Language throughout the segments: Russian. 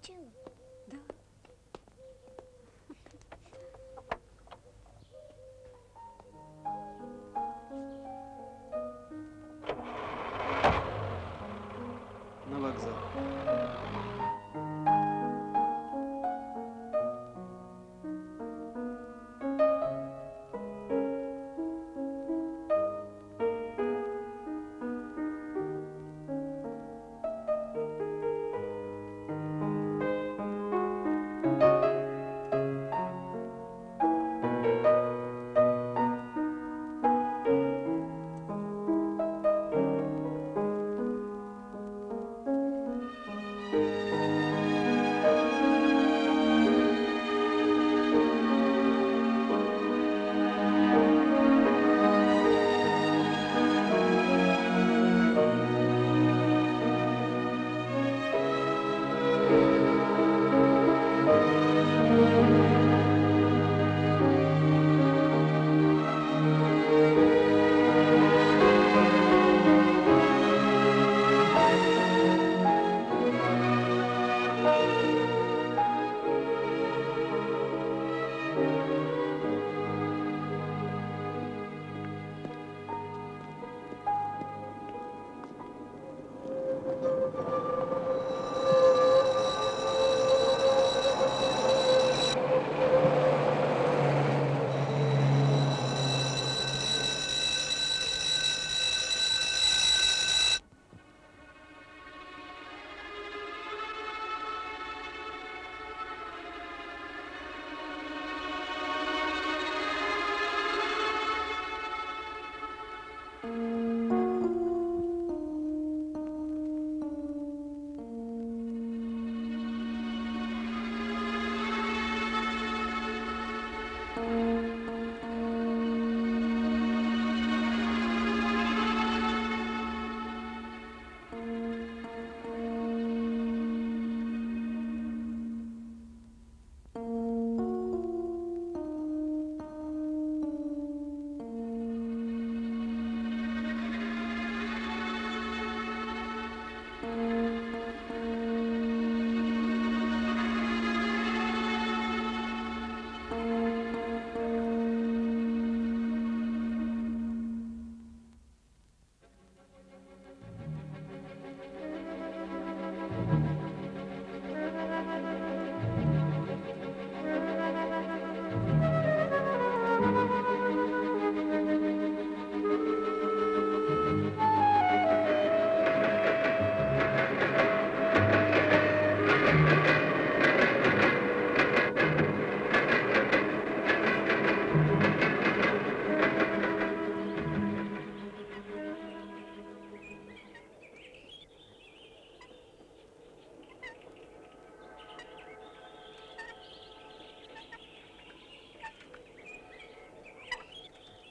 do?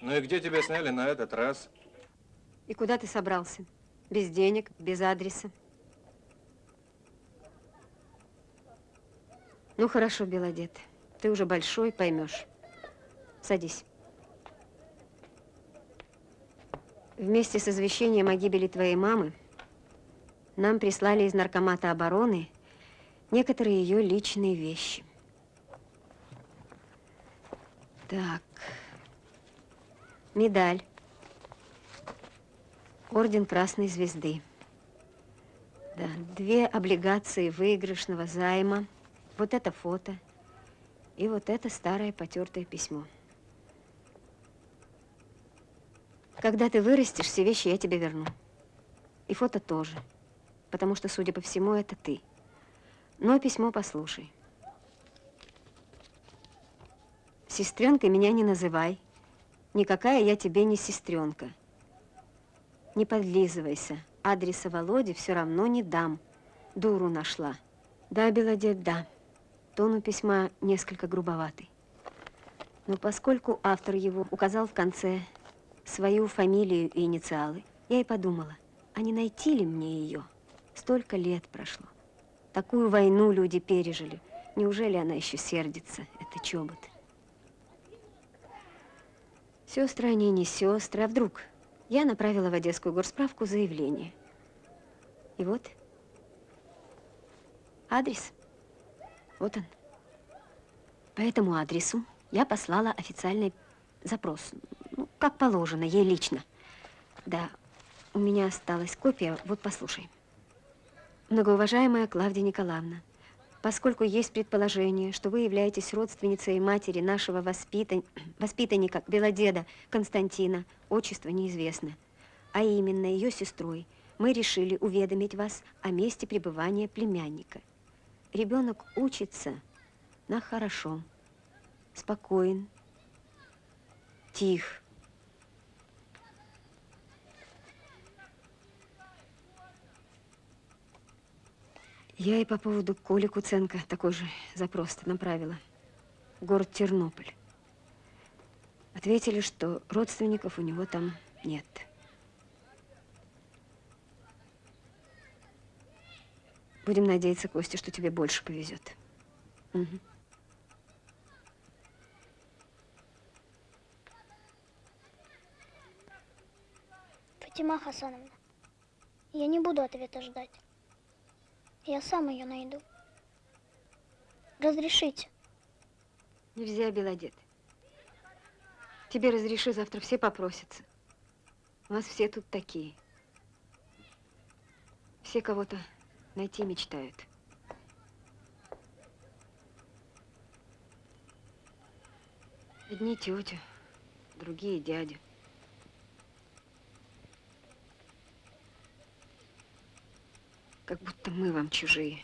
Ну и где тебя сняли на этот раз? И куда ты собрался? Без денег, без адреса. Ну, хорошо, Белодед. Ты уже большой, поймешь. Садись. Вместе с извещением о гибели твоей мамы нам прислали из Наркомата обороны некоторые ее личные вещи. Так. Медаль. Орден Красной Звезды. Да, две облигации выигрышного займа. Вот это фото. И вот это старое потертое письмо. Когда ты вырастешь, все вещи я тебе верну. И фото тоже. Потому что, судя по всему, это ты. Но письмо послушай. Сестренкой меня не называй. Никакая я тебе не сестренка. Не подлизывайся. Адреса Володи все равно не дам. Дуру нашла. Да, Белодед, да. Тон у письма несколько грубоватый. Но поскольку автор его указал в конце свою фамилию и инициалы, я и подумала, а не найти ли мне ее? Столько лет прошло. Такую войну люди пережили. Неужели она еще сердится, это чобот? Сестры они не сестры, а вдруг? Я направила в Одесскую горсправку заявление. И вот адрес. Вот он. По этому адресу я послала официальный запрос. Ну, как положено, ей лично. Да, у меня осталась копия, вот послушай. Многоуважаемая Клавдия Николаевна, поскольку есть предположение, что вы являетесь родственницей матери нашего воспитан... воспитанника, белодеда Константина, отчество неизвестно, а именно ее сестрой, мы решили уведомить вас о месте пребывания племянника. Ребенок учится на хорошо, спокоен, тих. Я и по поводу Коли Куценко такой же запрос направила. Город Тернополь. Ответили, что родственников у него там нет. Будем надеяться, Костя, что тебе больше повезет. Угу. Фатима Хасановна, я не буду ответа ждать. Я сам ее найду. Разрешите. Нельзя, Белодед. Тебе разреши, завтра все попросятся. У нас все тут такие. Все кого-то найти мечтают. Одни тетя, другие дядя. Как будто мы вам чужие.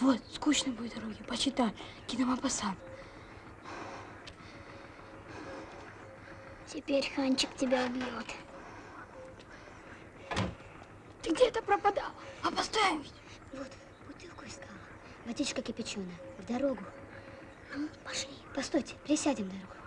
Вот, скучно будет дороги. Почитай. Киномапасан. Теперь Ханчик тебя убьет. Ты где-то пропадал. А поставим. Вот, бутылку искала. Водичка кипяченая. В дорогу. Ну, пошли. Постойте, присядем дорогу.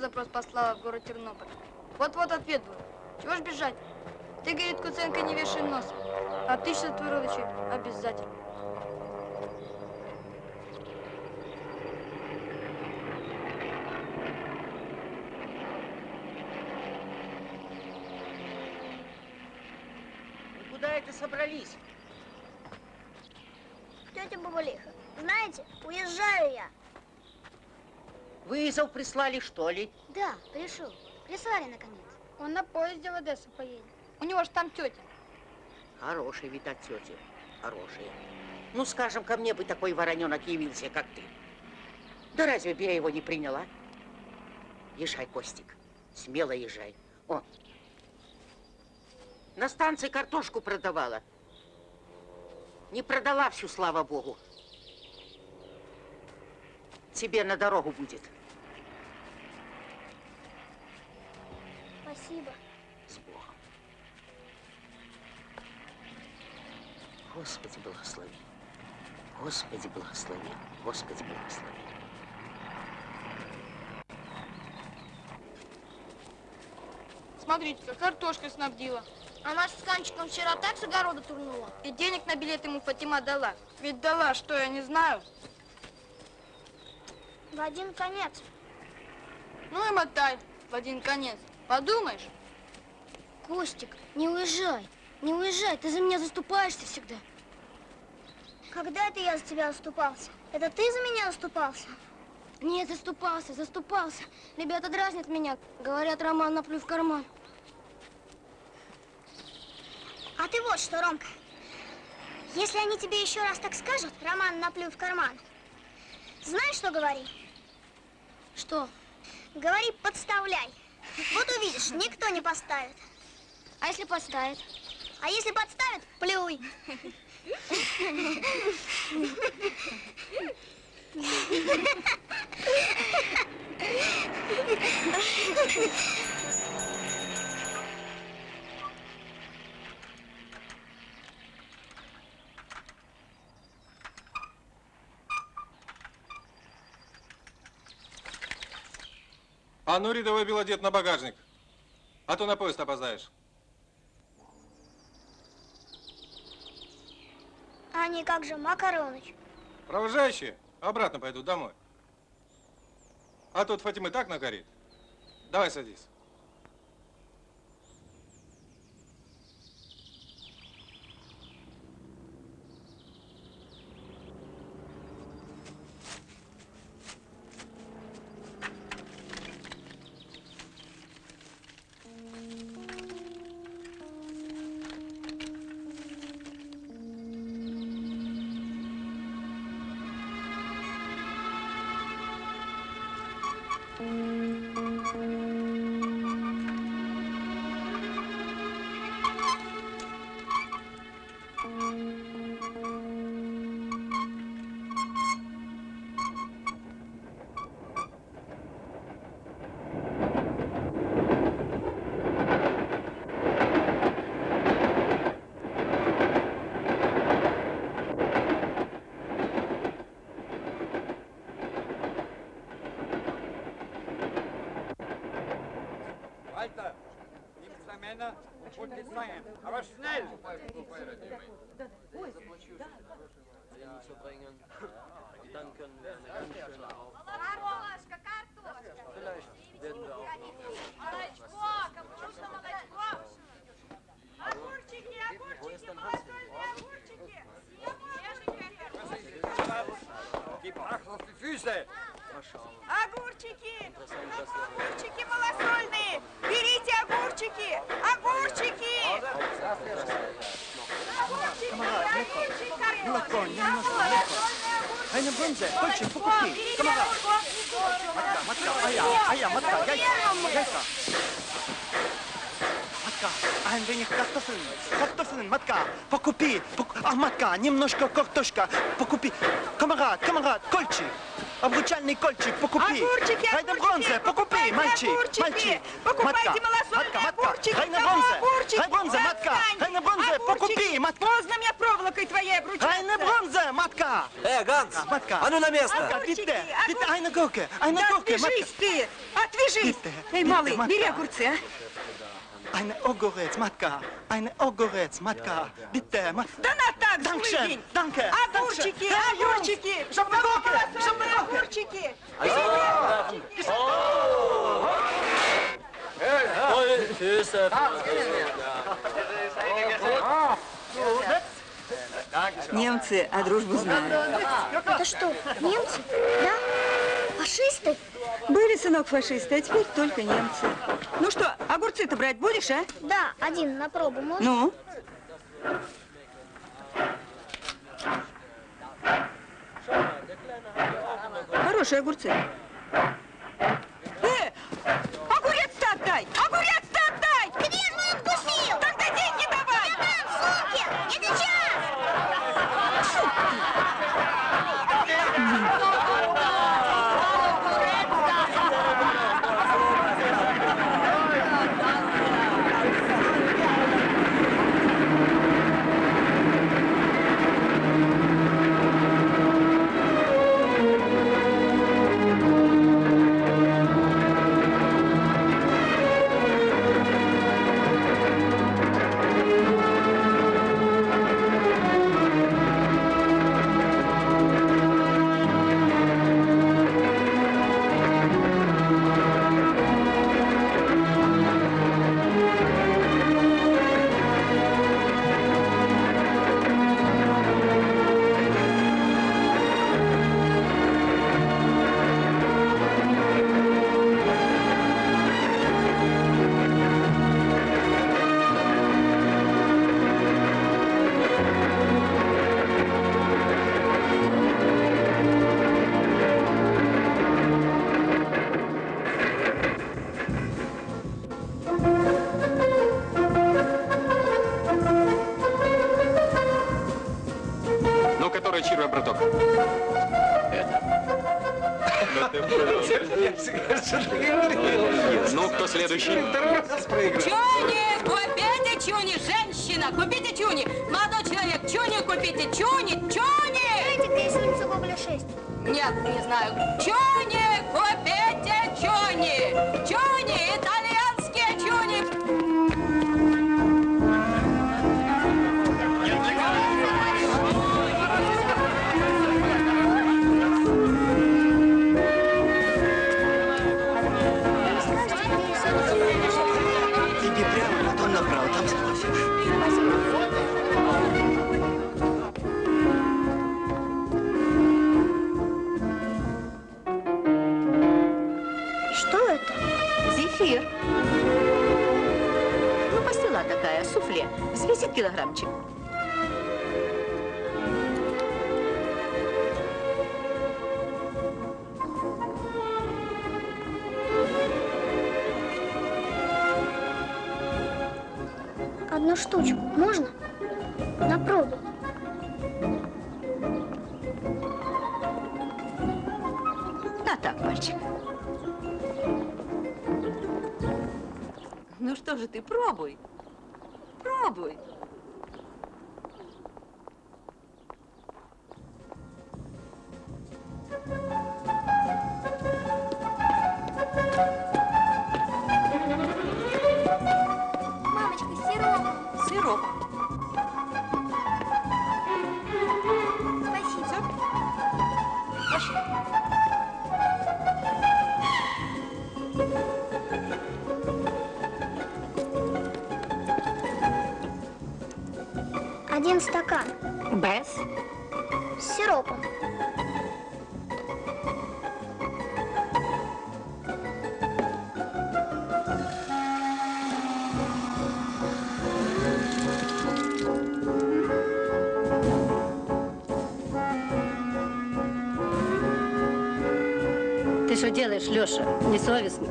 Запрос послала в город Тернополь. Вот-вот ответ будет. Чего ж бежать? Ты, говорит, Куценко, не вешай нос. А ты что, твой родичи, обязательно. Вы Куда это собрались? Тетя Бабалиха, знаете, уезжаю я. Вызов прислали, что ли? Да, пришел. Прислали, наконец. Он на поезде в Одессу поедет. У него же там тетя. Хороший вид от тети. Хороший. Ну, скажем, ко мне бы такой вороненок явился, как ты. Да разве бы я его не приняла? Езжай, Костик. Смело езжай. О, на станции картошку продавала. Не продала всю, слава богу. Тебе на дорогу будет. Спасибо. С Богом. Господи, благослови. Господи, благослови. Господи, благослови. Смотрите, картошкой снабдила. А наш с Канчиком вчера так с огорода турнула. И денег на билет ему Фатима дала. Ведь дала, что я не знаю. В один конец. Ну и мотай в один конец. Подумаешь, Костик, не уезжай. Не уезжай, ты за меня заступаешься всегда. Когда это я за тебя заступался? Это ты за меня заступался? Нет, заступался, заступался. Ребята дразнят меня. Говорят, Роман наплю в карман. А ты вот что, Ромка. Если они тебе еще раз так скажут, Роман наплюй в карман. Знаешь, что говори? Что? Говори, подставляй. Вот увидишь, никто не поставит. А если поставят? А если подставят, плюй. А ну, рядовой белодед на багажник. А то на поезд опоздаешь. А они как же, Макароныч? Провожающие обратно пойдут домой. А тут Фатимы так нагорит. Давай садись. land. Eine Bremse, Kolche, Fukuki, Kamera. Matka, Matka, Eier, Eier, Matka, Яйца, Яйца. Матка, ein wenig Kartoffeln, Kartoffeln, Матка, покупи, пок- а, Матка, немножко картошка, покупи. Камарад, камарад, кольчик, обручальный кольчик, покупи. Огурчики, огурчики, бронзе, покупи, мальчик, огурчики, мальчик. покупайте Матка, малосольные Матка, Матка, огурчики, Райна бронзе, огурчики, Райна бронзе, Матка. Райна бронзе, покупи, Матка. Поздно мне проволокой твоей обручаться. Райна бронзе, Матка. Э, Ганс! Матка. А ну на место! Огурчики, огурчики. Gurke, eine Да Gurke, Матка. отвяжись ты! Отвяжись! Эй, малый, бери огурцы, а? Eine огурец, Матка. Eine огурец, Матка. Bitte, Матка. Да на так, Dankeschön, danke. Огурчики, огурчики! На Gurke. огурчики! Немцы, а дружбу знают. Это что, немцы? Да? Фашисты? Были, сынок, фашисты, а теперь только немцы. Ну что, огурцы-то брать будешь, а? Да, один на пробу можно? Ну? Хорошие огурцы. Сыр. Ну, пастила такая, суфле. Взвесит килограммчик. Одну штучку. Ну, попробуй. Леша, несовестно.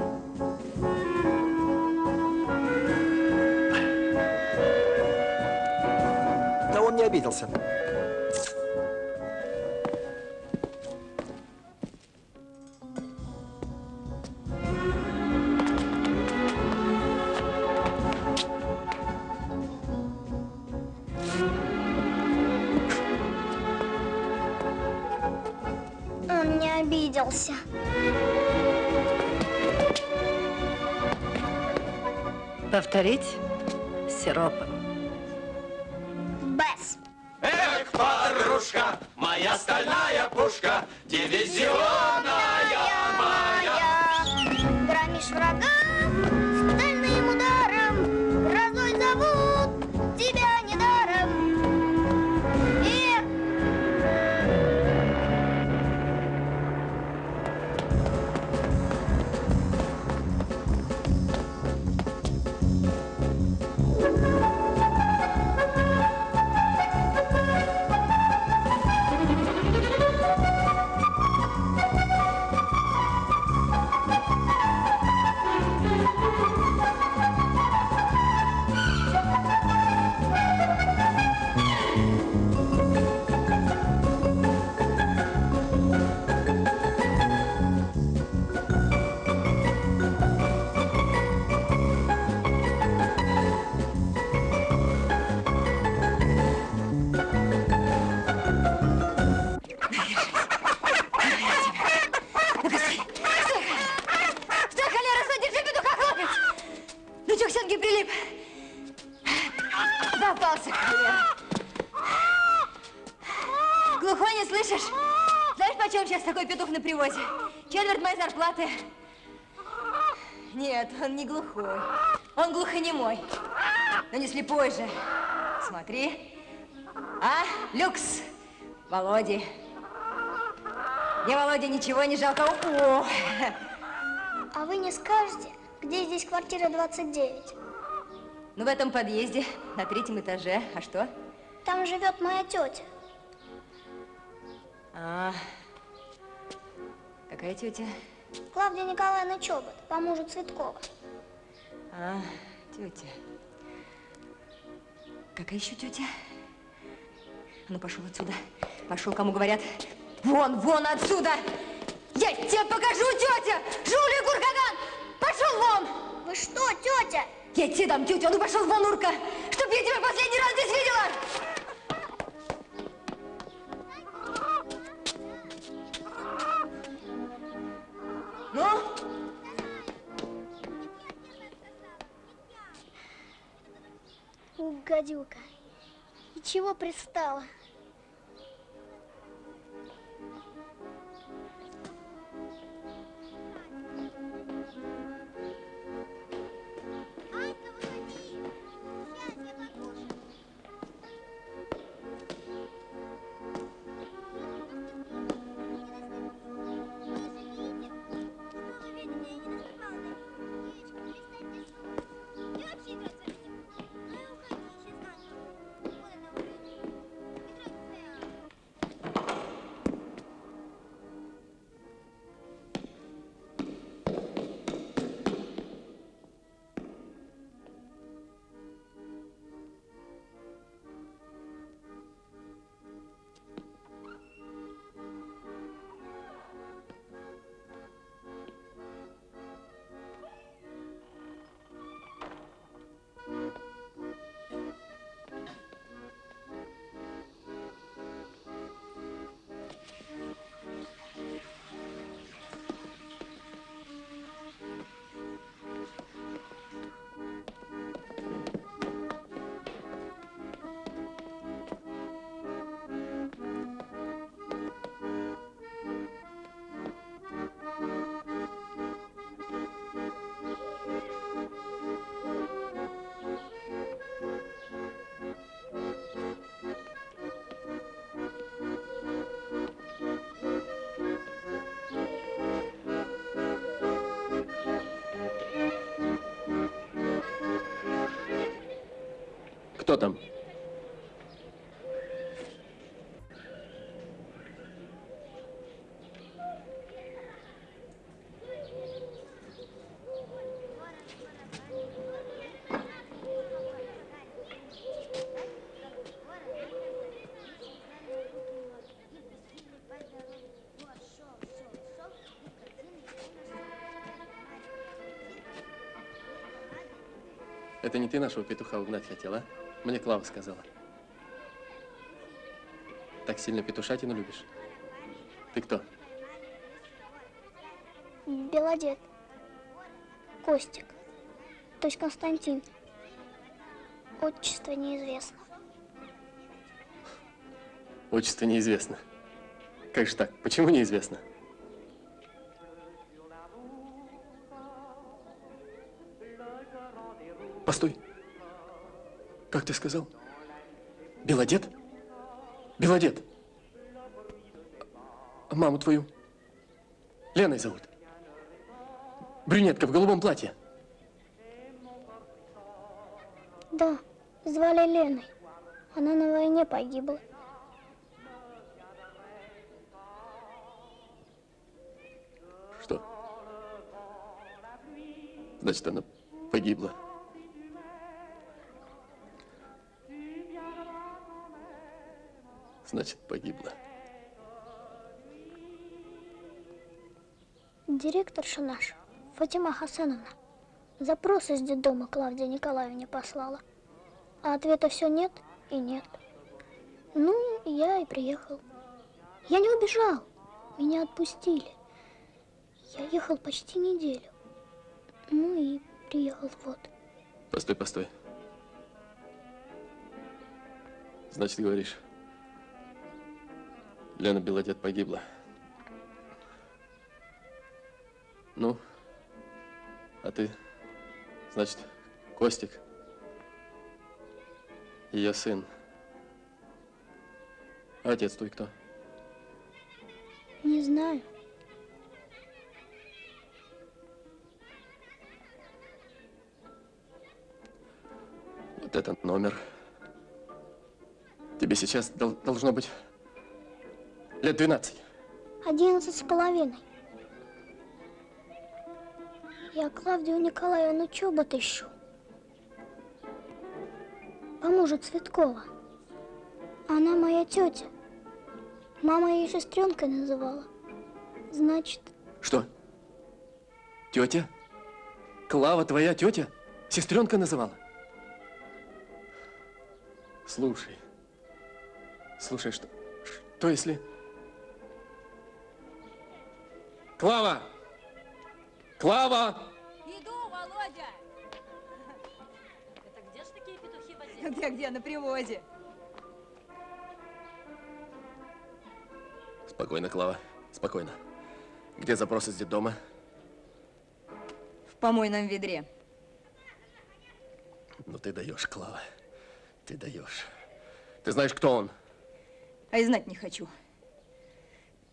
позже. Смотри. А, люкс, Володи. Мне, Володя, ничего не жалко. О! А вы не скажете, где здесь квартира 29? Ну, в этом подъезде, на третьем этаже. А что? Там живет моя тетя. А, какая тетя? Клавдия Николаевна Чобот, по мужу Цветкова. А, тетя. Какая еще тетя? А ну, пошел отсюда. Пошел, кому говорят. Вон, вон отсюда! Я тебе покажу, тетя! Жулия Гургаган! Пошел вон! Вы что, тетя? Я тебе дам, тетя, а ну пошел вон, Урка! Чтоб я тебя последний раз здесь видела! Ну, гадюка. И чего пристала? Кто там? Это не ты нашего петуха угнать хотела? а? Мне Клава сказала. Так сильно петушатину любишь? Ты кто? Белодед. Костик. То есть Константин. Отчество неизвестно. Отчество неизвестно. Как же так? Почему неизвестно? Как ты сказал? Белодед? Белодед. Маму твою? Леной зовут. Брюнетка в голубом платье. Да, звали Леной. Она на войне погибла. Что? Значит, она погибла. Значит, погибла. Директорша наша, Фатима Хасановна, запрос из детдома Клавдия Николаевне послала. А ответа все нет и нет. Ну, я и приехал. Я не убежал. Меня отпустили. Я ехал почти неделю. Ну и приехал вот. Постой, постой. Значит, говоришь, Лена Белодед погибла. Ну, а ты, значит, Костик, ее сын. А отец твой кто? Не знаю. Вот этот номер. Тебе сейчас дол- должно быть лет 12. Одиннадцать с половиной. Я Клавдию Николаевну Чобот ищу. По мужу Цветкова. Она моя тетя. Мама ее сестренкой называла. Значит, Что? Тетя? Клава твоя тетя? Сестренка называла? Слушай. Слушай, что, что если... Клава! Клава! Иду, Володя! Это где ж такие петухи возили? Где-где, на привозе. Спокойно, Клава, спокойно. Где запрос из детдома? В помойном ведре. Ну ты даешь, Клава. Ты даешь. Ты знаешь, кто он? А и знать не хочу.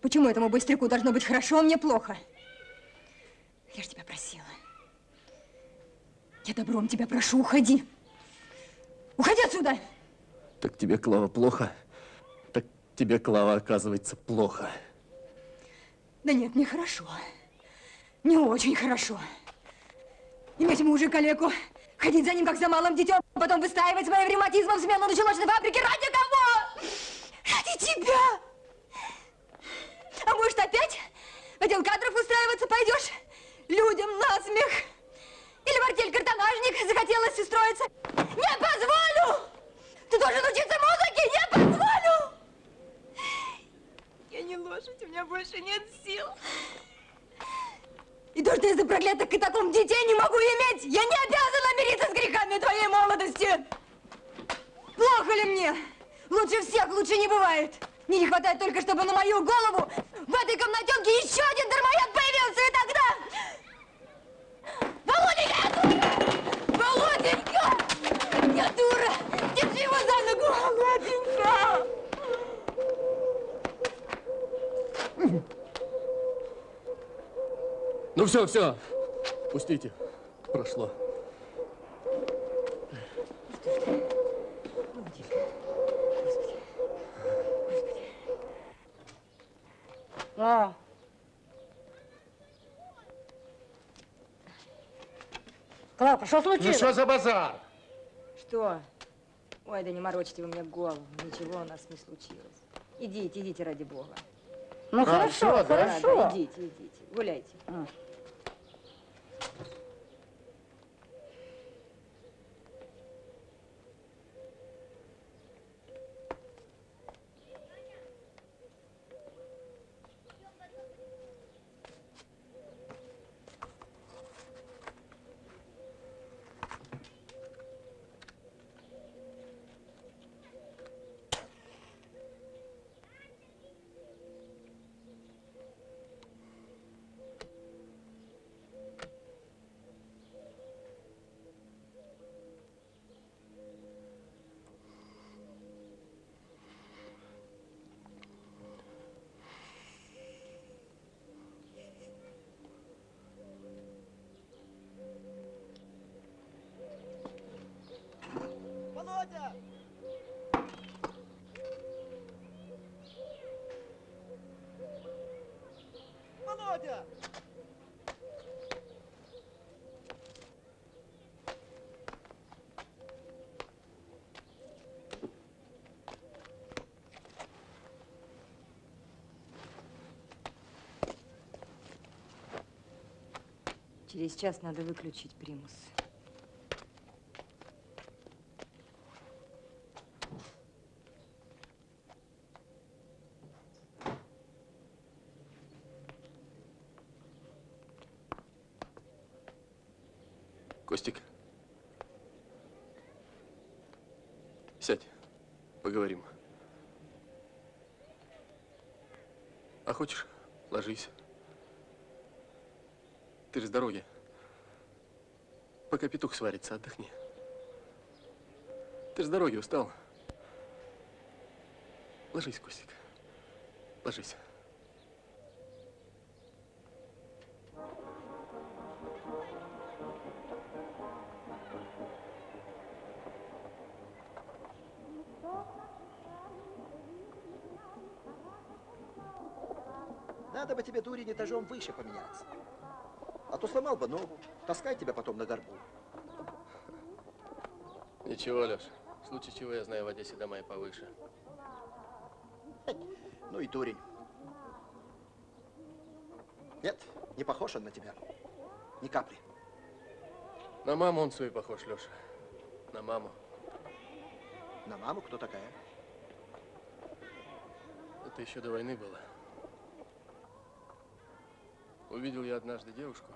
Почему этому быстряку должно быть хорошо, а мне плохо? Я ж тебя просила. Я добром тебя прошу, уходи. Уходи отсюда! Так тебе, Клава, плохо? Так тебе, Клава, оказывается, плохо. Да нет, мне хорошо. Не очень хорошо. Иметь мужа калеку, ходить за ним, как за малым детем, потом выстаивать своим ревматизмом смену на челочной фабрике. Ради кого? Ради тебя! А может, опять в отдел кадров устраиваться пойдешь? Людям насмех. Или в артель картонажник захотелось устроиться? Не позволю! Ты должен учиться музыке! Не позволю! Я не лошадь, у меня больше нет сил. И то, что из-за проклятых катакомб детей не могу иметь, я не обязана мириться с грехами твоей молодости. Плохо ли мне? Лучше всех, лучше не бывает. Мне не хватает только, чтобы на мою голову в этой комнатенке еще один дармоед появился, и тогда... Володенька! Володенька! Я дура! Держи его за ногу, Володенька! Ну все, все. Пустите. Прошло. А. Клавка, что случилось? Ну что за базар? Что? Ой, да не морочите вы мне голову. Ничего у нас не случилось. Идите, идите, ради бога. Ну, А, хорошо, да? хорошо. Да, идите, идите, гуляйте. Володя! Володя! Через час надо выключить примус. Костик. Сядь, поговорим. А хочешь, ложись. Ты же с дороги. Пока петух сварится, отдохни. Ты с дороги устал. Ложись, Костик. Ложись. Надо бы тебе, дурень, этажом выше поменяться. А то сломал бы ногу, таскай тебя потом на горбу. Ничего, Леш. В случае чего я знаю в Одессе дома и повыше. Ну и дурень. Нет, не похож он на тебя. Ни капли. На маму он свою похож, Леша. На маму. На маму кто такая? Это еще до войны было. Увидел я однажды девушку.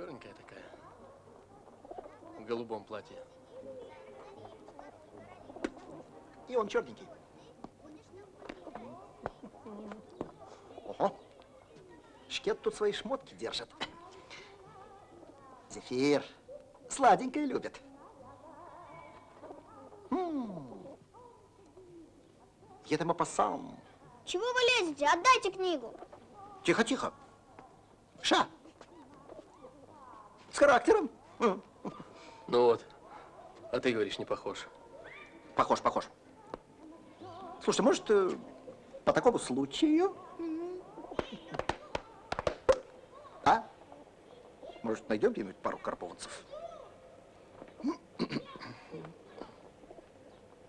Черненькая такая. В голубом платье. И он черненький. Ого. Шкет тут свои шмотки держит. Зефир. Сладенькое любит. М. Я там опасам. Чего вы лезете? Отдайте книгу. Тихо, тихо. Ша. Характером. Ну вот. А ты говоришь, не похож. Похож, похож. Слушай, может, э, по такому случаю? А? Может, найдем где-нибудь пару карповцев?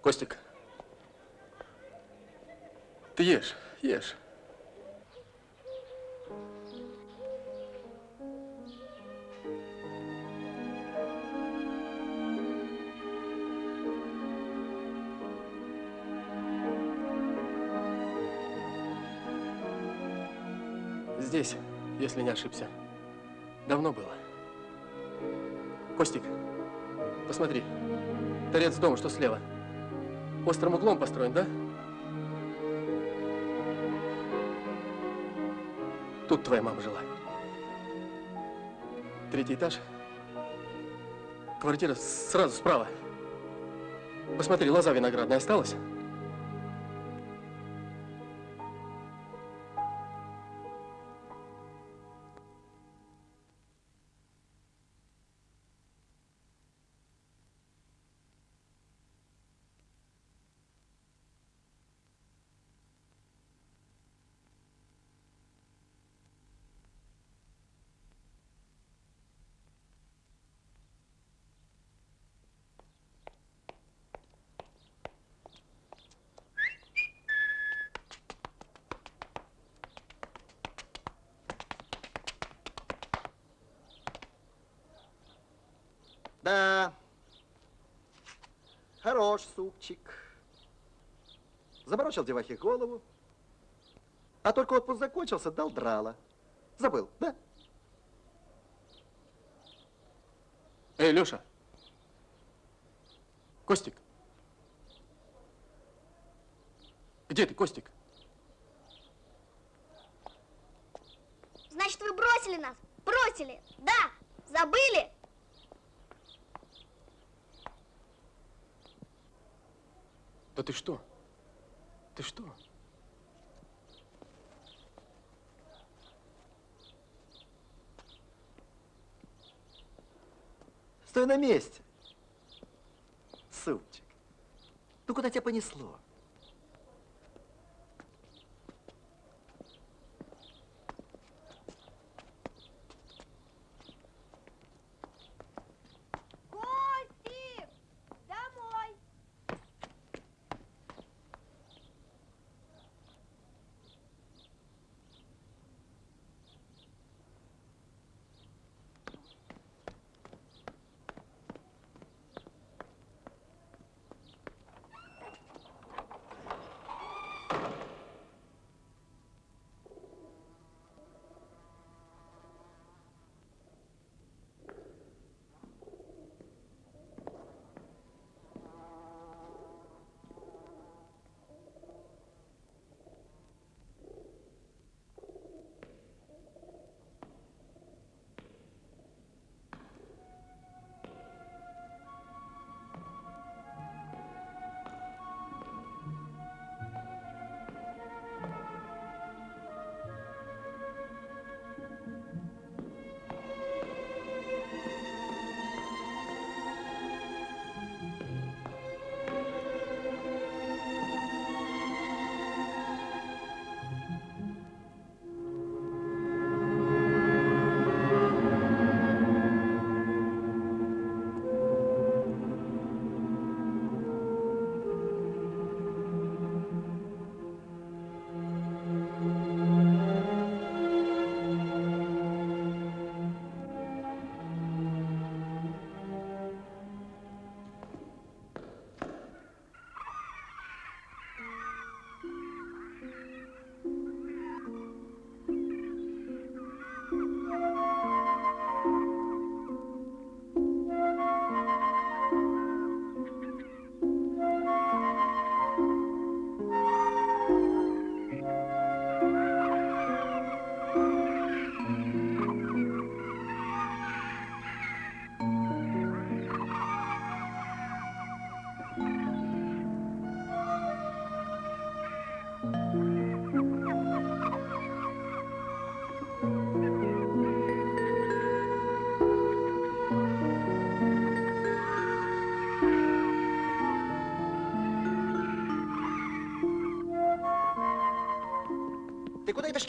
Костик. Ты ешь, ешь. Если не ошибся. Давно было. Костик, посмотри. Торец дома, что слева. Острым углом построен, да? Тут твоя мама жила. Третий этаж. Квартира сразу справа. Посмотри, лоза виноградная осталась? Заморочил девахе голову. А только отпуск закончился, дал драла. Забыл, да? Эй, Леша! Костик! Где ты, Костик? Значит, вы бросили нас? Бросили? Да. Забыли? Да ты что? Ты что? Стой на месте. Супчик. Ну куда тебя понесло?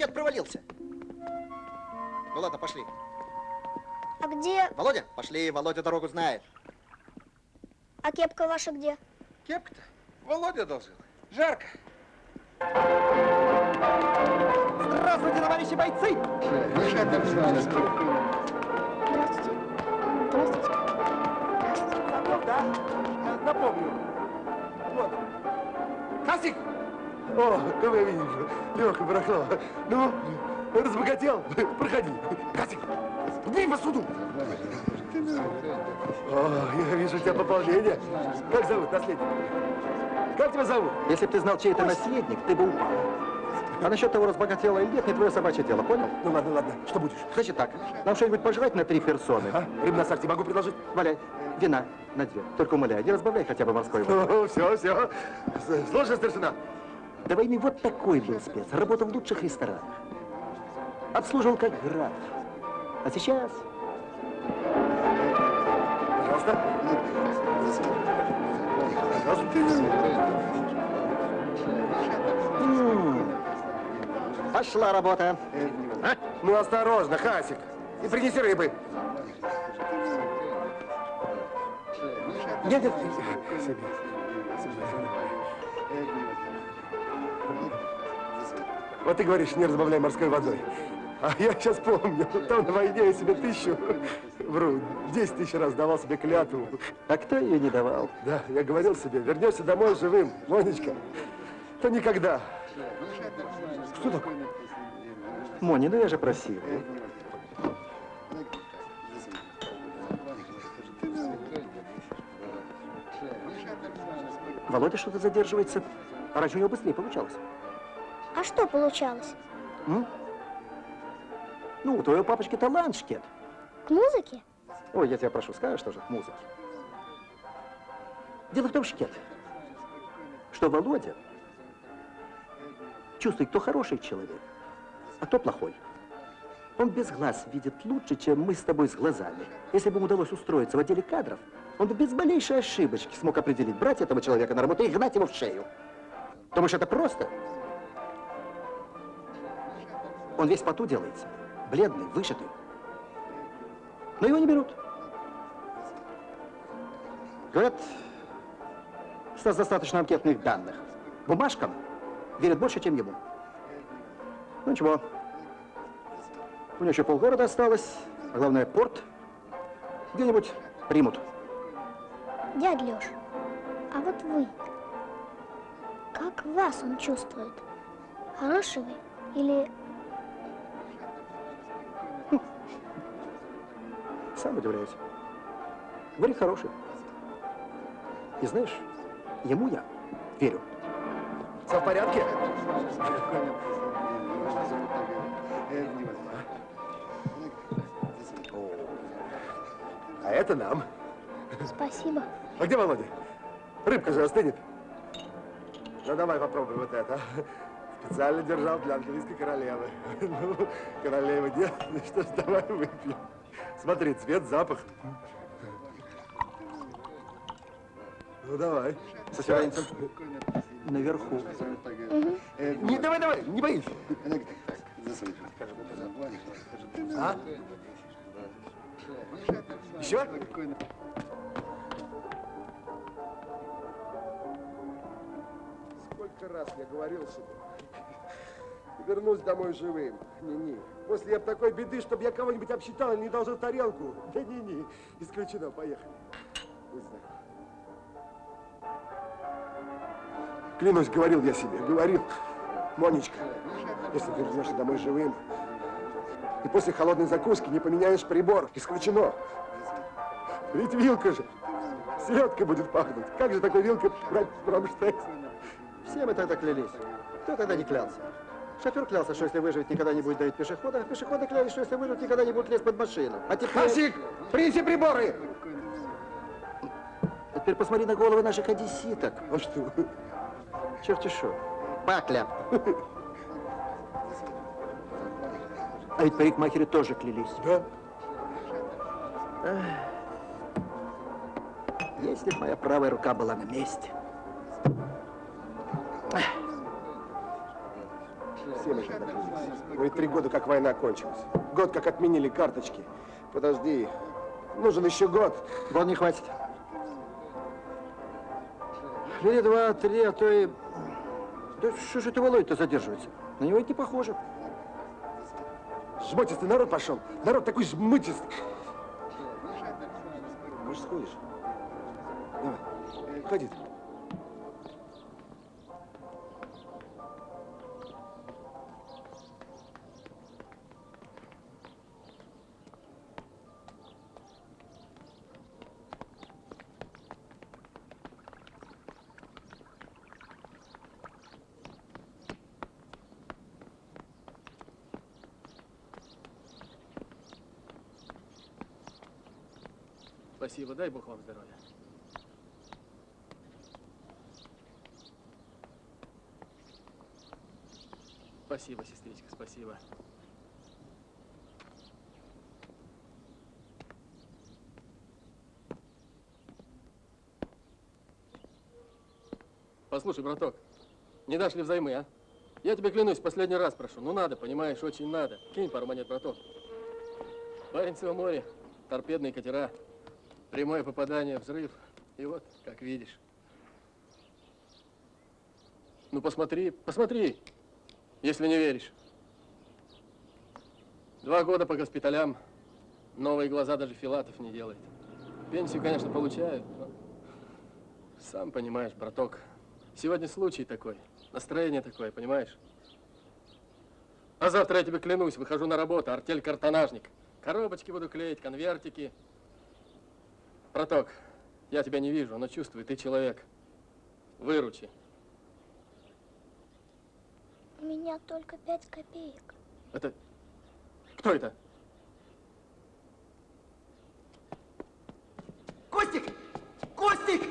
Шкет провалился? Ну ладно, пошли. А где... Володя, пошли, Володя дорогу знает. А кепка ваша где? Кепка-то? Володя должен. Жарко. Здравствуйте, товарищи бойцы! Здравствуйте. Здравствуйте. Знаком, да? Я Напомню. Вот. Касик! О, кого я видел? Леха Барахлова. Ну, разбогател? Проходи. Касик, бей посуду. О, я вижу у тебя пополнение. Как зовут наследник? Как тебя зовут? Если бы ты знал, чей это наследник, ты бы упал. А насчет того, разбогатела или нет, не твое собачье дело, понял? Ну ладно, ладно. Что будешь? Значит так, нам что-нибудь пожрать на три персоны? А? Рыбу на сарте могу предложить? Валяй, вина на две. Только умоляю, не разбавляй хотя бы морской. Ну, все, все. Слушай, старшина. До войны вот такой был спец. Работал в лучших ресторанах. Обслуживал как граф. А сейчас... Пожалуйста. М, Пошла работа. А? Ну, осторожно, Хасик. И принеси рыбы. Нет, нет, себе. Вот ты говоришь, не разбавляй морской водой. А я сейчас помню, там на войне я себе тысячу, вру, десять тысяч раз давал себе клятву. А кто ее не давал? Да, я говорил себе, вернешься домой живым, Монечка, то никогда. Что такое? Мони, ну я же просил. Володя что-то задерживается. А раньше у него быстрее получалось. А что получалось? М? Ну, у твоего папочки талант, Шкет. К музыке? Ой, я тебя прошу, скажешь тоже, музыки. Дело в том, Шкет, что Володя чувствует, кто хороший человек, а кто плохой. Он без глаз видит лучше, чем мы с тобой с глазами. Если бы ему удалось устроиться в отделе кадров, он бы без малейшей ошибочки смог определить, брать этого человека на работу и гнать его в шею. Думаешь, это просто? Он весь поту делается, бледный, вышитый. Но его не берут. Говорят, у нас достаточно анкетных данных. Бумажкам верят больше, чем ему. Ну ничего. У него еще полгорода осталось, а главное порт. Где-нибудь примут. Дядь Лёш, а вот вы, как вас он чувствует? Хороший вы или... Сам удивляюсь. Говорит, хороший. И знаешь, ему я верю. Все в порядке? А это нам. Спасибо. А где Володя? Рыбка же остынет. Ну, давай попробуй вот это. Специально держал для английской королевы. Ну, королева нет, ну что ж, давай выпьем. Смотри, цвет, запах. Ну, давай. Сосёнцем. Наверху. Не, давай, давай, не боись. А? Еще? Сколько раз я говорил себе, вернусь домой живым. Не-не. После я такой беды, чтобы я кого-нибудь обсчитал не должен тарелку. Да не-не. Исключено. Поехали. Будь. Клянусь, говорил я себе, говорил. Монечка, если ты вернешься домой живым, и после холодной закуски не поменяешь прибор, исключено. Ведь вилка же, селедка будет пахнуть. Как же такой вилкой брать промштекс? Все мы тогда клялись. Кто тогда не клялся? Шофер клялся, что если выживет, никогда не будет давить пешехода, а пешеходы клялись, что если выживет, никогда не будет лезть под машину. А теперь... Хасик, принеси приборы! А теперь посмотри на головы наших одесситок. А что? Черти шо. Пакля. А ведь парикмахеры тоже клялись. Да? Если бы моя правая рука была на месте. Все мы когда. Ну и три года, как война кончилась. Год, как отменили карточки. Подожди, нужен еще год. Год не хватит. Или два, три, а то и... Да что же это Володя-то задерживается? На него это не похоже. Жмотистый народ пошел. Народ такой жмытистый. Может, сходишь? Давай, ходи. Спасибо, дай Бог вам здоровья. Спасибо, сестричка, спасибо. Послушай, браток, не дашь ли взаймы, а? Я тебе клянусь, последний раз прошу. Ну надо, понимаешь, очень надо. Кинь пару монет, браток. Баренцево море, торпедные катера, прямое попадание, взрыв. И вот, как видишь. Ну посмотри, посмотри, если не веришь. Два года по госпиталям, новые глаза даже Филатов не делает. Пенсию, конечно, получают, но... Сам понимаешь, браток, сегодня случай такой, настроение такое, понимаешь? А завтра, я тебе клянусь, выхожу на работу, артель-картонажник. Коробочки буду клеить, конвертики. Браток, я тебя не вижу, но чувствую, ты человек. Выручи. У меня только пять копеек. Это... Кто это? Костик! Костик!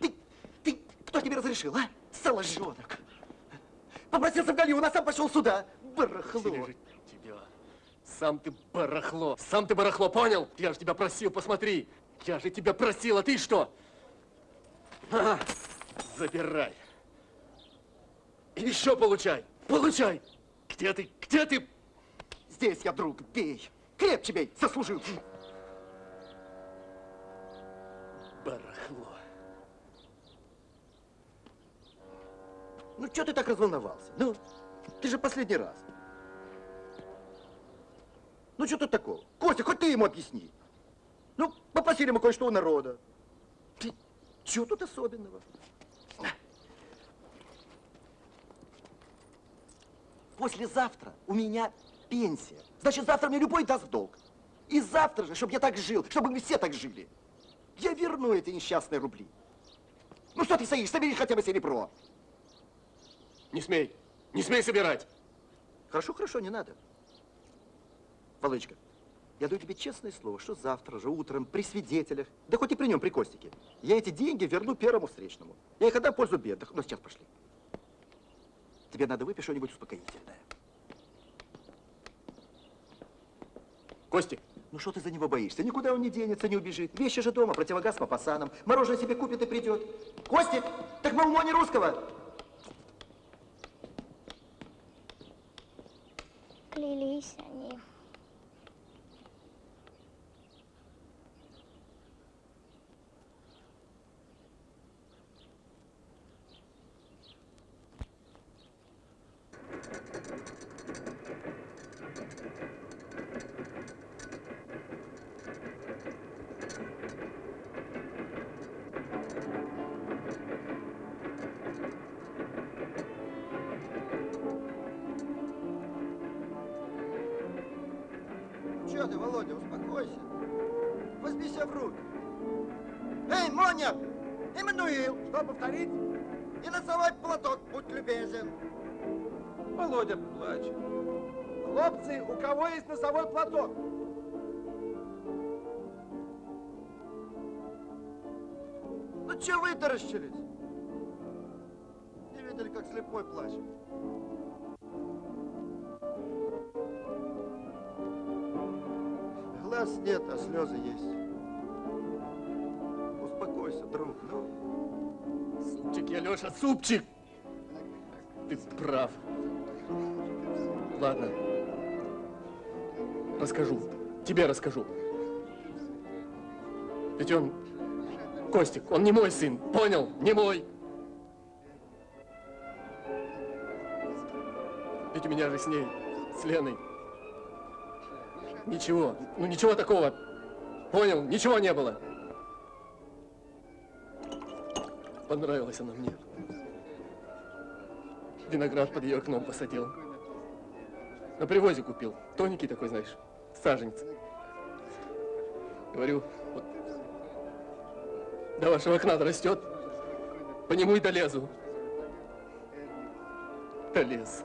Ты, ты, кто тебе разрешил, а? Соложонок. Попросился в Галион, а сам пошел сюда. Барахло. Сережа, тебя. Сам ты барахло. Сам ты барахло, понял? Я же тебя просил, посмотри. Я же тебя просил, а ты что? А, забирай. И еще получай. Получай. Где ты? Где ты? Здесь я, друг, бей. Крепче бей, заслужил. Барахло. Ну, что ты так разволновался? Ну, ты же последний раз. Ну, что тут такого? Костя, хоть ты ему объясни. Ну, попросили мы кое-что у народа. Что тут особенного? Послезавтра у меня пенсия. Значит, завтра мне любой даст долг. И завтра же, чтобы я так жил, чтобы мы все так жили. Я верну эти несчастные рубли. Ну что ты стоишь, собери хотя бы серебро. Не смей. Не смей собирать. Хорошо, хорошо, не надо. Володечка, я даю тебе честное слово, что завтра же утром при свидетелях, да хоть и при нем, при Костике, я эти деньги верну первому встречному. Я их отдам в пользу бедных. Ну, сейчас пошли. Тебе надо выпить что-нибудь успокоительное. Костик. Ну что ты за него боишься? Никуда он не денется, не убежит. Вещи же дома, противогаз по пасанам. Мороженое себе купит и придет. Костик, так мы не русского. Клялись они. Че вытаращились? Не видели, как слепой плачет? Глаз нет, а слезы есть. Успокойся, друг, ну. Супчик, я, Леша, супчик! Ты прав. Ладно. Расскажу. Тебе расскажу. Ведь он, Костик, он не мой сын, понял? Не мой. Ведь у меня же с ней, с Леной, ничего, ну ничего такого, понял? Ничего не было. Понравилась она мне. Виноград под ее окном посадил. На привозе купил. Тоненький такой, знаешь, саженец. Говорю, до вашего окна растет, по нему и долезу. Долез.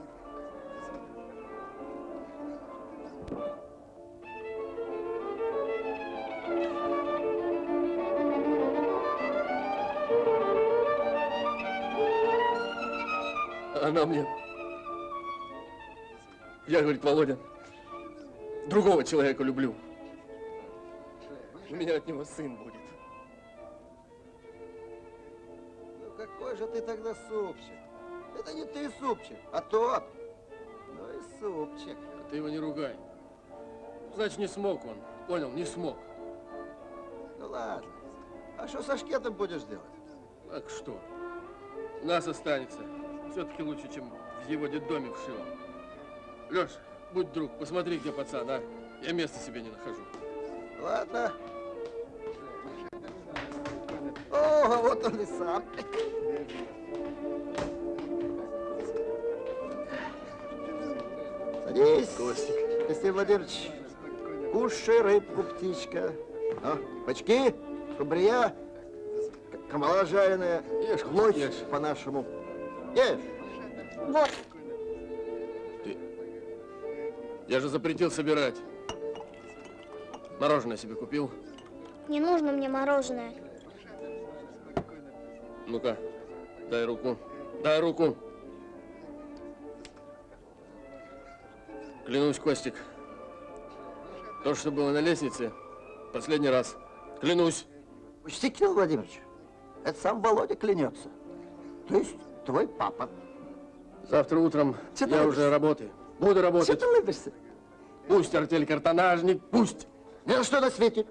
Она мне... Я, говорит, Володя, другого человека люблю. У меня от него сын будет. Какой же ты тогда супчик? Это не ты супчик, а тот. Ну и супчик. А ты его не ругай. Значит, не смог он. Понял, не смог. Ну ладно. А что со шкетом будешь делать? Так что? У нас останется. Все-таки лучше, чем в его детдоме вшило. Леш, будь друг, посмотри, где пацан, а? Я места себе не нахожу. Ладно. О, вот он и сам. Костик. Алексей Владимирович, кушай рыбку, птичка. А, бачки, шубрия, камала жареная, Ешь, лось ешь. по-нашему. Ешь. Вот. Я же запретил собирать. Мороженое себе купил. Не нужно мне мороженое. Ну-ка, дай руку. Дай руку. Клянусь, Костик. То, что было на лестнице, последний раз. Клянусь. Учти, Кирилл Владимирович, это сам Володя клянется. То есть твой папа. Завтра утром ты я уже работаю. Буду Что работать. ты улыбишься? Пусть артель картонажник, пусть. На что на свете.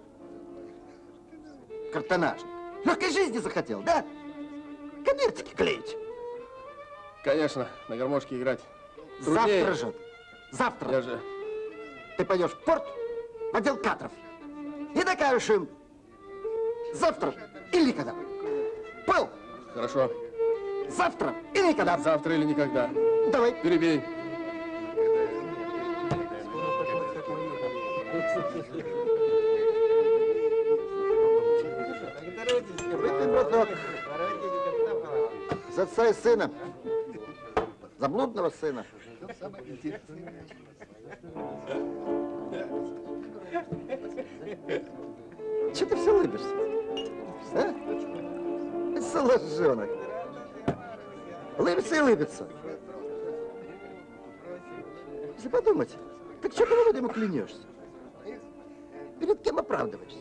Картонажник. Легкой жизни захотел, да? Конвертики клеить. Конечно, на гармошке играть. Завтра же. Завтра. Я же... Ты пойдешь в порт, в отдел кадров. И докажешь им. Завтра или никогда. Понял? Хорошо. Завтра и никогда. Завтра или никогда. Давай. Перебей. Браток. За отца и сына. За блудного сына. Че ты все улыбишься? А? Соложонок. Улыбится и улыбится. Если подумать, так что ты Володя клянешься? Перед кем оправдываешься?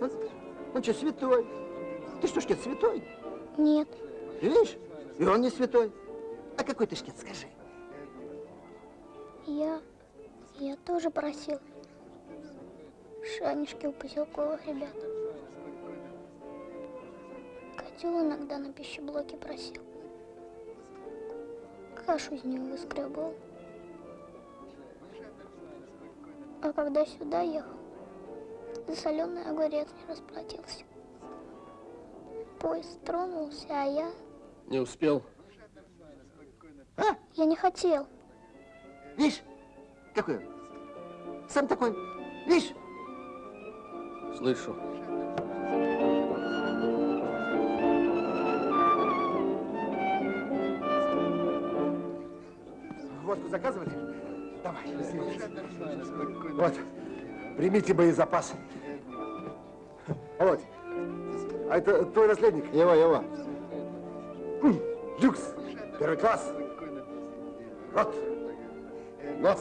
Он, он что, святой? Ты что, шкет, святой? Нет. Видишь? И он не святой. А какой ты шкет, скажи? Я... Я тоже просил. Шанишки у поселковых ребят. Котел иногда на пищеблоке просил. Кашу из него выскребывал. А когда сюда ехал, за соленый огурец не расплатился. Поезд тронулся, а я... Не успел. Я не хотел. Видишь, какой он? Сам такой. Видишь? Слышу. Водку заказывали? Давай. Вот, примите боезапас. Володь, а это твой наследник? Его, его. М, Люкс, первый класс. Рот, нос,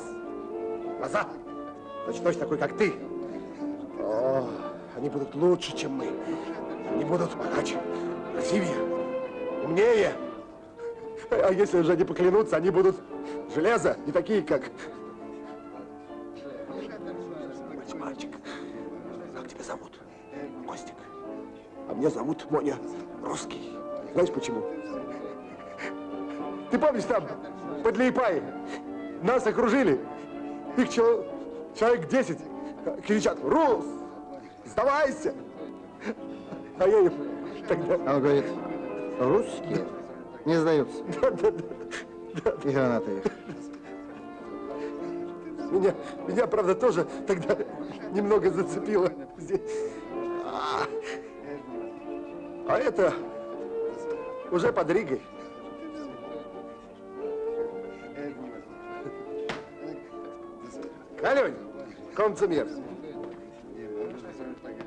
глаза. Точно такой, как ты. О, они будут лучше, чем мы. Они будут богаче, красивее, умнее. А если уже не поклянутся, они будут железо, не такие, как... Мальчик, как тебя зовут? Костик. А меня зовут Моня Русский. Знаешь почему? Ты помнишь там, под Лейпаем, нас окружили, их чел- человек 10 кричат, Рус, сдавайся! А я им тогда... А он говорит, русские не сдаются. Да, да, да. И гранаты их. Меня, меня, правда, тоже тогда немного зацепило здесь. А, а это уже под Ригой. Алёнь, комцемер,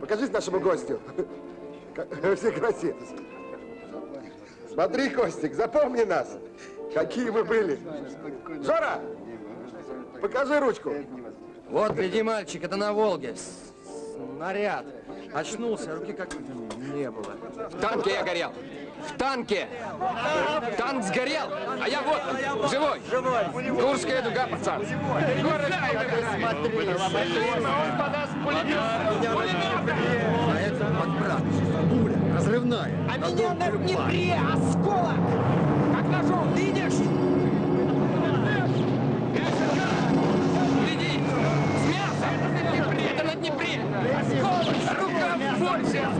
покажись нашему гостю во всей красе. Смотри, Костик, запомни нас, какие мы были. Жора, покажи ручку. Вот, гляди, мальчик, это на Волге. Снаряд. Очнулся, руки как не было. В танке я горел. В танке. Танк сгорел, а я вот, живой. Курская дуга, пацан. Город Он подаст пулемет. А это подбрат. Пуля, разрывная. А меня на Днепре осколок! Как ножом. Это на Днепре. Рука больше, я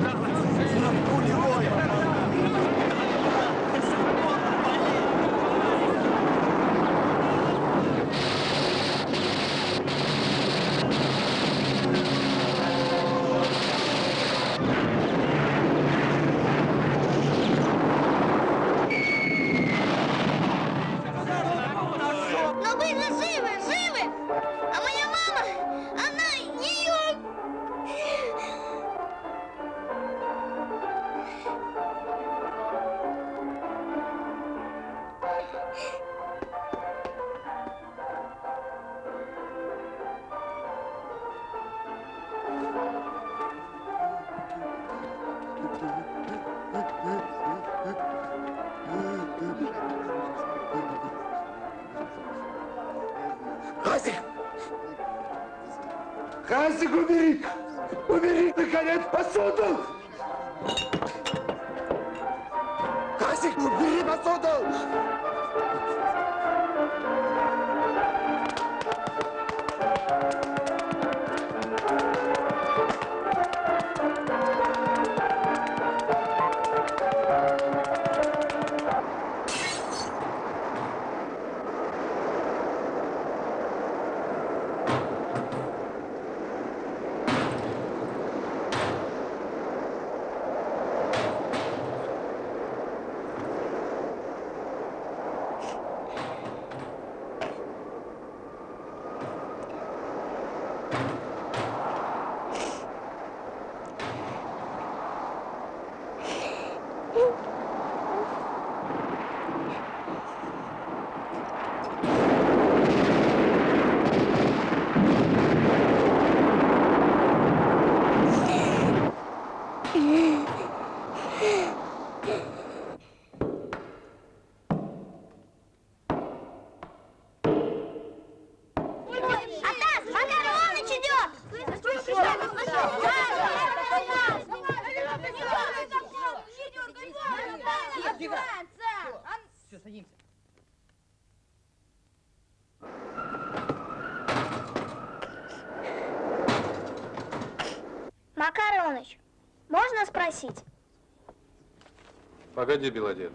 Погоди, Белодед.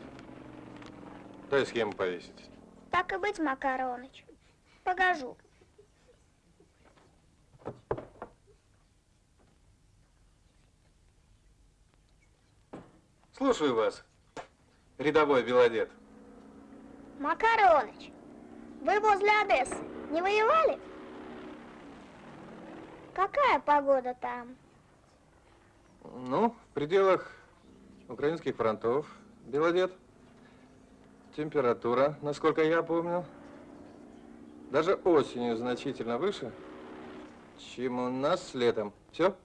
Дай схему повесить. Так и быть, Макар Иванович. Погожу. Слушаю вас, рядовой Белодед. Макар Иванович, вы возле Одессы не воевали? Какая погода там? Ну, в пределах украинских фронтов, Белодед. Температура, насколько я помню, даже осенью значительно выше, чем у нас летом. Все?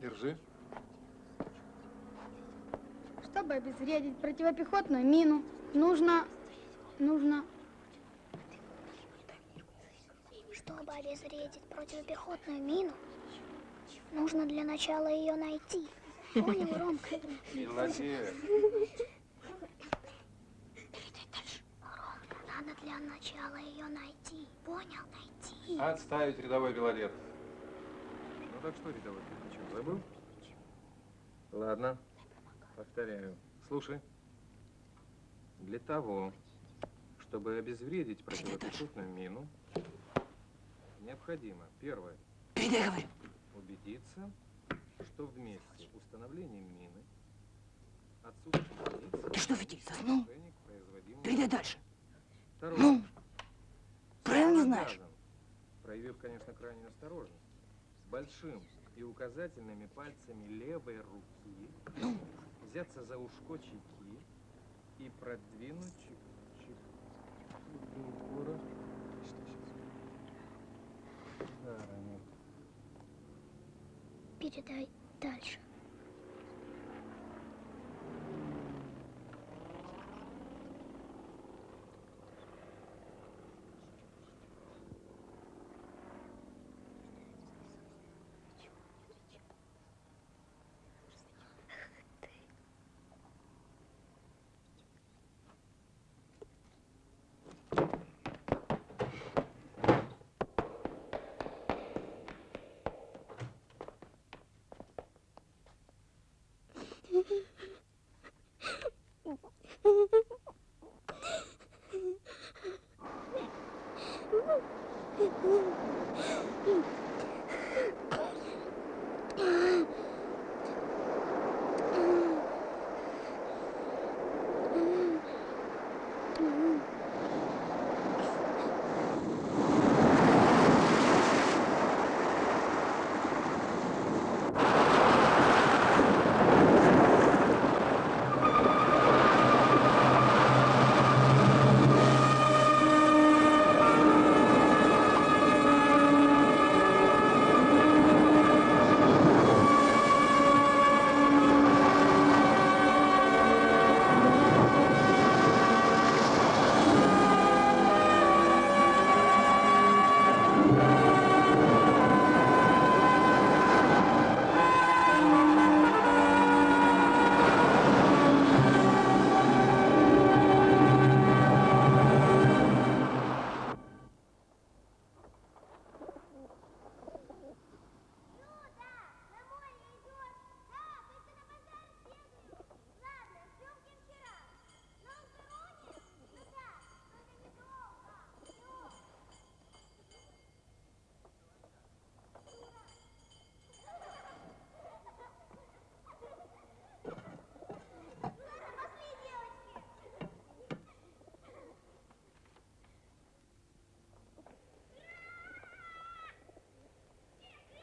Держи. Обезвредить противопехотную мину, нужно... нужно... Чтобы обезвредить противопехотную мину, нужно для начала ее найти. Понял, Ромка? Молодец. Ромка, надо для начала ее найти. Понял, найти. Отставить рядовой белорет. Ну так что, рядовой, ты забыл? Ладно, повторяю. Слушай. Для того, чтобы обезвредить противопехотную мину, необходимо, первое, Передай, говорю. убедиться, что в месте установления мины отсутствует лица, Ты что, Фитиль, заснул? Передай дальше. Второе. Ну, правильно знаешь? Проявив, конечно, крайнюю осторожность, большим и указательными пальцами левой руки Ну? Взяться за ушко чеки и продвинуть чек- чек- бугора. Да, Ранил. Передай дальше.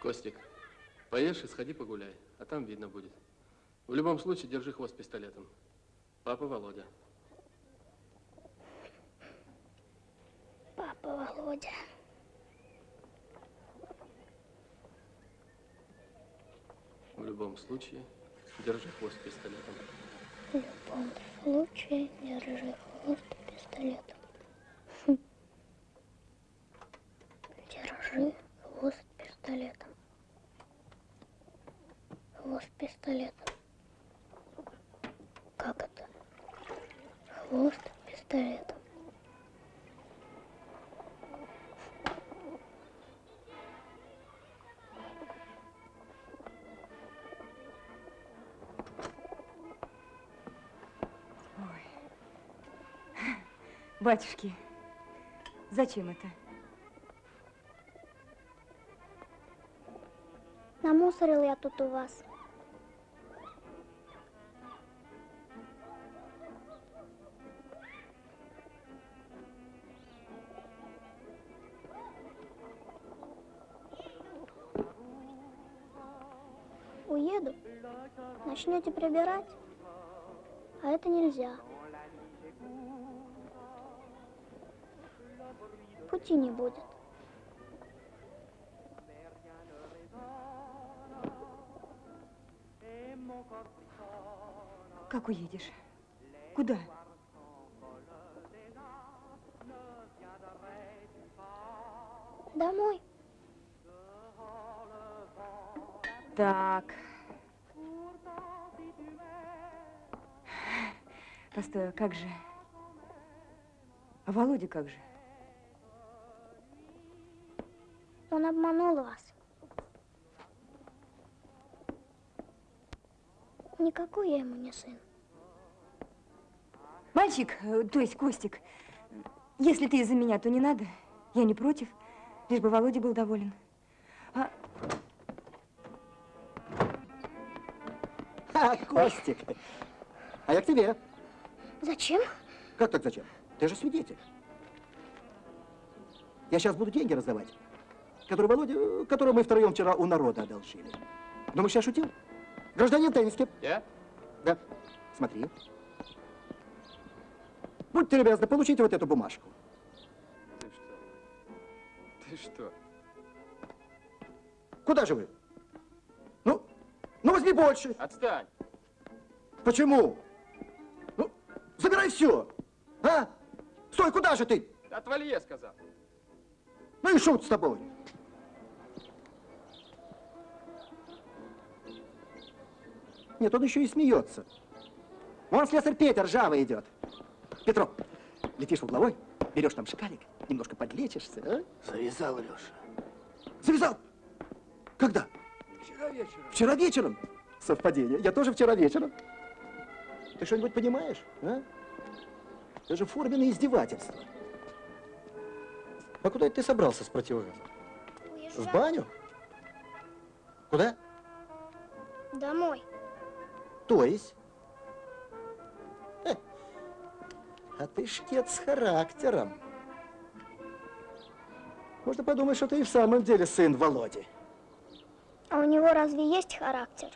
Костик, поешь и сходи погуляй, а там видно будет. В любом случае, держи хвост пистолетом. Папа Володя. Папа Володя. В любом случае, держи хвост пистолетом. В любом случае держи хвост пистолетом. Хм. Держи хвост пистолетом. Хвост пистолетом. Как это? Хвост пистолетом. Батюшки, зачем это? Намусорил я тут у вас. начнете прибирать, а это нельзя. Пути не будет. Как уедешь? Куда? Постой, а как же? А Володя как же? Он обманул вас. Никакой я ему не сын. Мальчик, э, то есть Костик, если ты из-за меня, то не надо. Я не против, лишь бы Володя был доволен. А, А, Костик. А я к тебе. Зачем? Как так зачем? Ты же свидетель. Я сейчас буду деньги раздавать, которые Володя, которые мы втроем вчера у народа одолжили. Думаешь, я шутил? Гражданин Тенниски. Я? Да. Смотри. Будьте любезны, получите вот эту бумажку. Ты что? Ты что? Куда же вы? Ну, ну возьми больше. Отстань. Почему? Забирай все. А? Стой, куда же ты? Отвали, я сказал. Ну и шут с тобой. Нет, он еще и смеется. Вон слесарь Петя ржавый идет. Петро, летишь в угловой, берешь там шкалик, немножко подлечишься, а? Завязал, Леша. Завязал? Когда? Вчера вечером. Вчера вечером. Совпадение. Я тоже вчера вечером. Ты что-нибудь понимаешь, а? Это же форменное издевательство. А куда это ты собрался с противогазом? В баню? Куда? Домой. То есть? Э, А ты шкет с характером. Можно подумать, что ты и в самом деле сын Володи. А у него разве есть характер?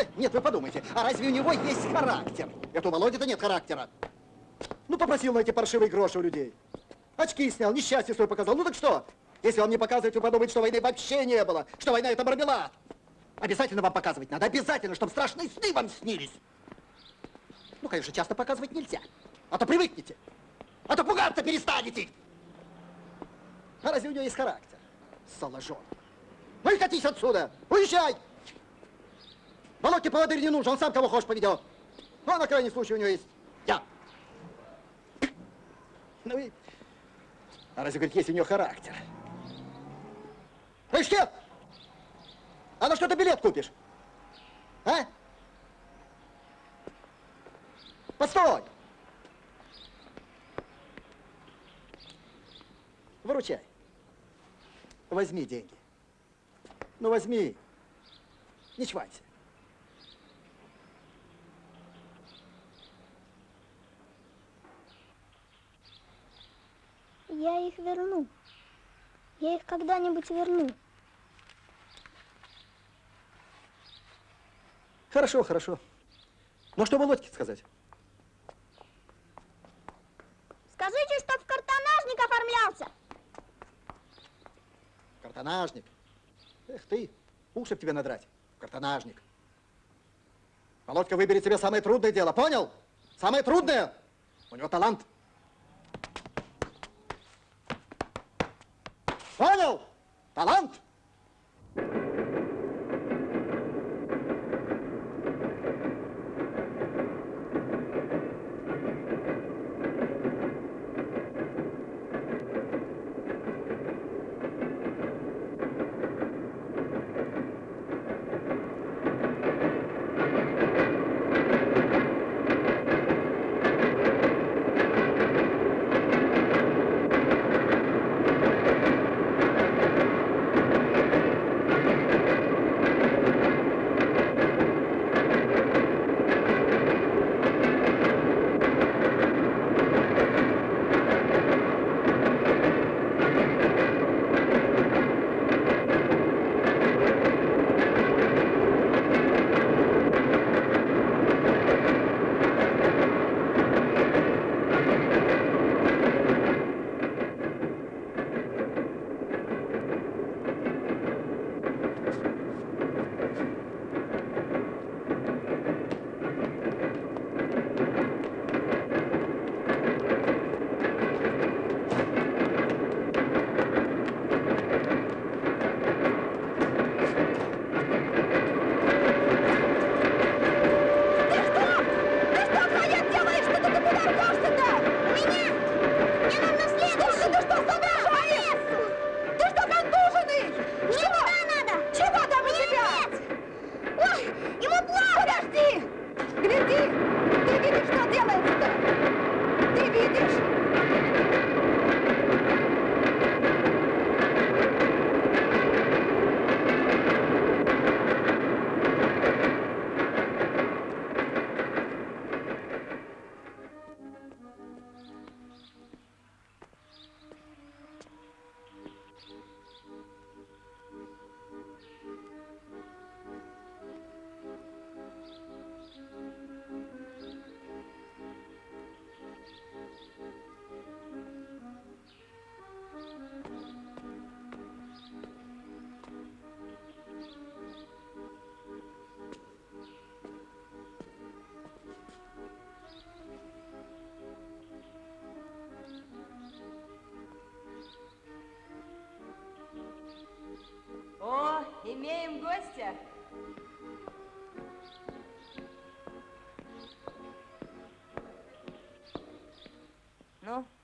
Нет, вы подумайте, а разве у него есть характер? Это у Володи-то нет характера. Ну, попросил на эти паршивые гроши у людей. Очки снял, несчастье свое показал. Ну так что? Если вам не показывать, вы подумаете, что войны вообще не было, что война это мармелад. Обязательно вам показывать надо, обязательно, чтобы страшные сны вам снились. Ну, конечно, часто показывать нельзя, а то привыкнете, а то пугаться перестанете. А разве у него есть характер? Соложон. Ну и катись отсюда, уезжай! Володьке поводырь не нужен, он сам кого хочешь поведет. Ну, а на крайний случай у него есть я. Ну и... А разве, говорит, есть у него характер? Шкет! А на что ты билет купишь? А? Постой! Выручай. Возьми деньги. Ну, возьми. Не чванься. Я их верну. Я их когда-нибудь верну. Хорошо, хорошо. Ну, что Володьке сказать? Скажите, что в картонажник оформлялся. Картонажник. Эх ты, уши тебе надрать. Картонажник. Володька выберет себе самое трудное дело, понял? Самое трудное. У него талант. Понял?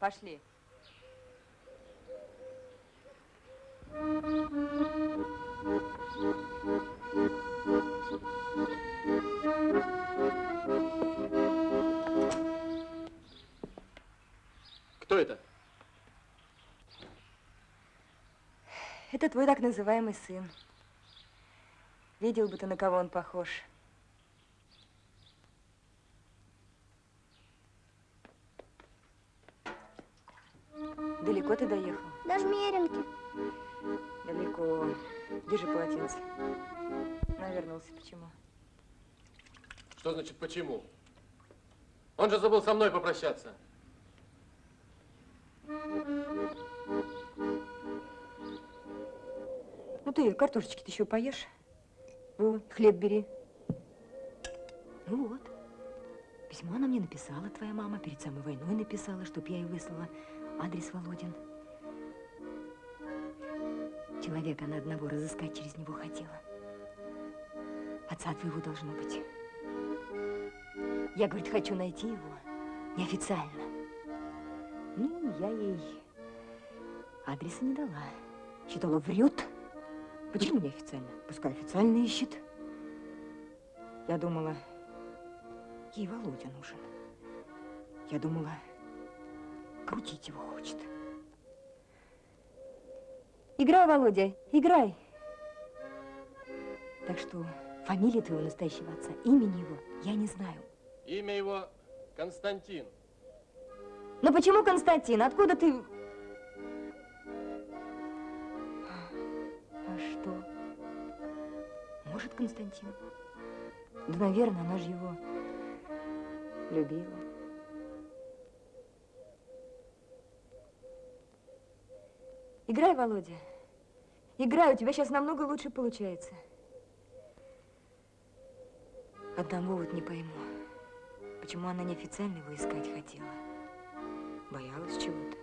Пошли. Кто это? Это твой так называемый сын. Видел бы ты, на кого он похож. Он же забыл со мной попрощаться. Ну ты картошечки-то еще поешь. Вот, хлеб бери. Ну вот. Письмо она мне написала, твоя мама, перед самой войной написала, чтоб я ей выслала адрес Володин. Человека она одного разыскать через него хотела. Отца твоего должно быть. Я, говорит, хочу найти его неофициально. Ну, я ей адреса не дала. Считала, врет. Почему неофициально? Пускай официально ищет. Я думала, ей Володя нужен. Я думала, крутить его хочет. Играй, Володя, играй. Так что фамилии твоего настоящего отца, имени его я не знаю. Имя его Константин. Но почему Константин? Откуда ты... А что? Может, Константин? Да, наверное, она же его любила. Играй, Володя. Играй, у тебя сейчас намного лучше получается. Одного вот не пойму. Почему она неофициально его искать хотела? Боялась чего-то.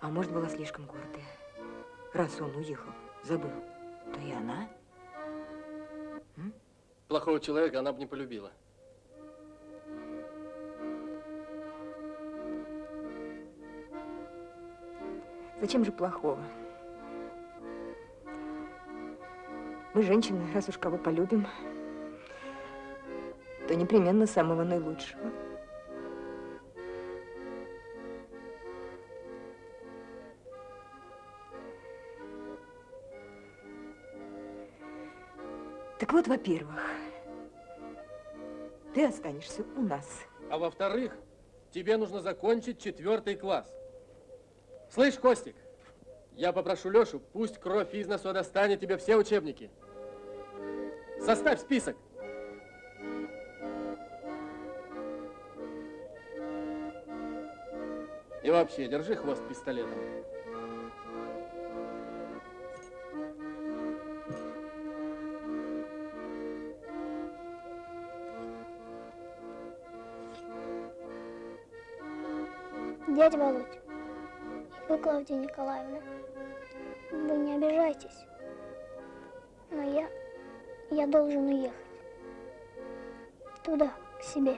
А может, была слишком гордая. Раз он уехал, забыл, то и она. Плохого человека она бы не полюбила. Зачем же плохого? Мы, женщины, раз уж кого полюбим, то непременно самого наилучшего. Так вот, во-первых, ты останешься у нас. А во-вторых, тебе нужно закончить четвертый класс. Слышь, Костик, я попрошу Лешу, пусть кровь из носу достанет тебе все учебники. Составь список. И вообще, держи хвост пистолетом. Дядя Володь, вы, Клавдия Николаевна, вы не обижайтесь, но я, я должен уехать. Туда, к себе.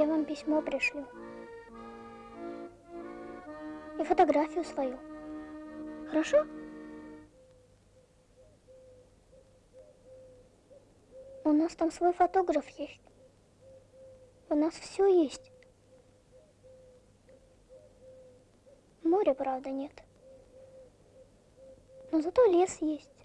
Я вам письмо пришлю. И фотографию свою. Хорошо? У нас там свой фотограф есть. У нас все есть. Моря, правда, нет. Но зато лес есть.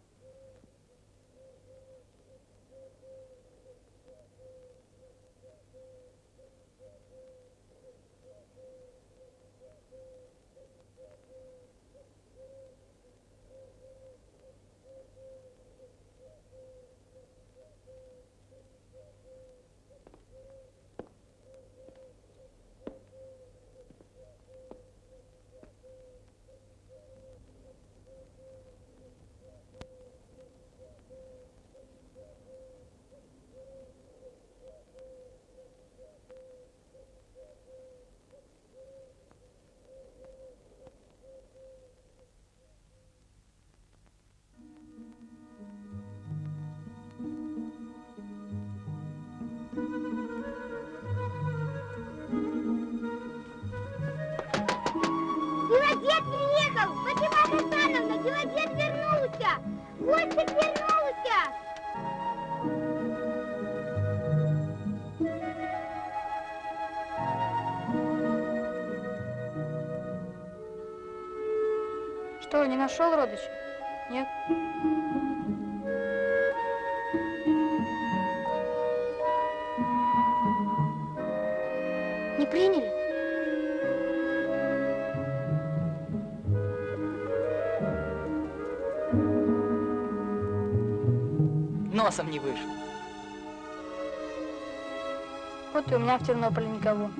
Что, не нашел родич? Нет? Не приняли? Носом не вышел. Вот и у меня в Тернополе никого.